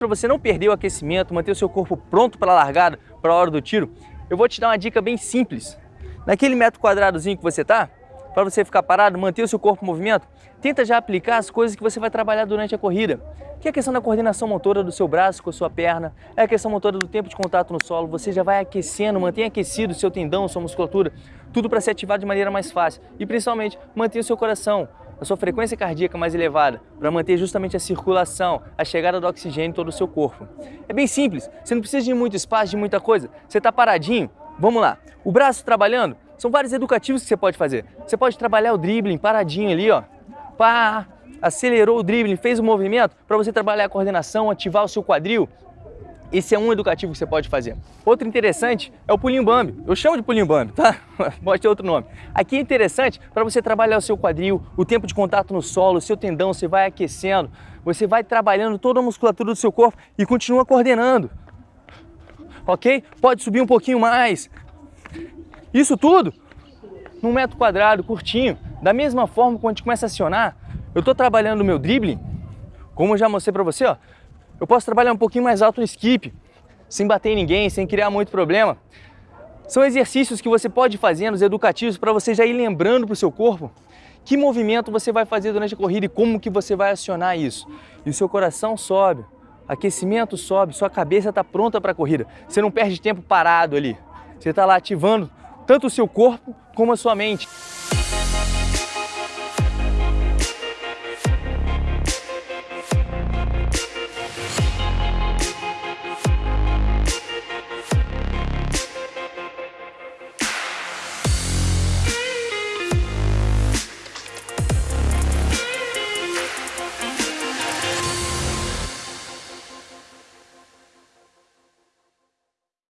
Para você não perder o aquecimento, manter o seu corpo pronto para a largada, para a hora do tiro, eu vou te dar uma dica bem simples. Naquele metro quadradozinho que você está, para você ficar parado, manter o seu corpo em movimento, tenta já aplicar as coisas que você vai trabalhar durante a corrida. Que é a questão da coordenação motora do seu braço com a sua perna, é a questão motora do tempo de contato no solo, você já vai aquecendo, mantém aquecido o seu tendão, sua musculatura, tudo para ser ativado de maneira mais fácil. E principalmente, manter o seu coração, a sua frequência cardíaca mais elevada, para manter justamente a circulação, a chegada do oxigênio em todo o seu corpo. É bem simples, você não precisa de muito espaço, de muita coisa. Você está paradinho, vamos lá. O braço trabalhando, são vários educativos que você pode fazer. Você pode trabalhar o dribbling paradinho ali, ó. Pá, acelerou o dribbling, fez o movimento para você trabalhar a coordenação, ativar o seu quadril. Esse é um educativo que você pode fazer. Outro interessante é o pulinho bambi. Eu chamo de pulinho bambi, tá? Pode ter outro nome. Aqui é interessante para você trabalhar o seu quadril, o tempo de contato no solo, o seu tendão, você vai aquecendo, você vai trabalhando toda a musculatura do seu corpo e continua coordenando. Ok? Pode subir um pouquinho mais. Isso tudo num metro quadrado, curtinho. Da mesma forma, quando a gente começa a acionar, eu estou trabalhando o meu dribbling, como eu já mostrei para você, ó, eu posso trabalhar um pouquinho mais alto no skip, sem bater em ninguém, sem criar muito problema. São exercícios que você pode fazer nos educativos para você já ir lembrando para o seu corpo que movimento você vai fazer durante a corrida e como que você vai acionar isso. E o seu coração sobe, aquecimento sobe, sua cabeça está pronta para a corrida. Você não perde tempo parado ali. Você está lá ativando tanto o seu corpo como a sua mente.